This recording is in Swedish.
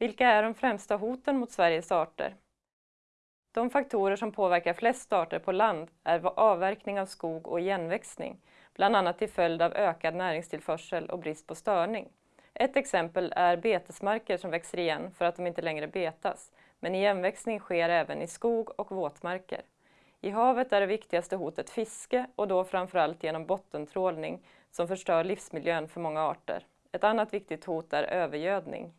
Vilka är de främsta hoten mot Sveriges arter? De faktorer som påverkar flest arter på land är avverkning av skog och igenväxning, bland annat till följd av ökad näringstillförsel och brist på störning. Ett exempel är betesmarker som växer igen för att de inte längre betas, men igenväxning sker även i skog och våtmarker. I havet är det viktigaste hotet fiske och då framförallt genom bottentrålning som förstör livsmiljön för många arter. Ett annat viktigt hot är övergödning